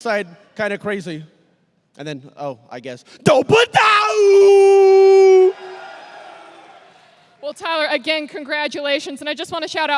side kind of crazy. And then, oh, I guess. Well, Tyler, again, congratulations. And I just want to shout out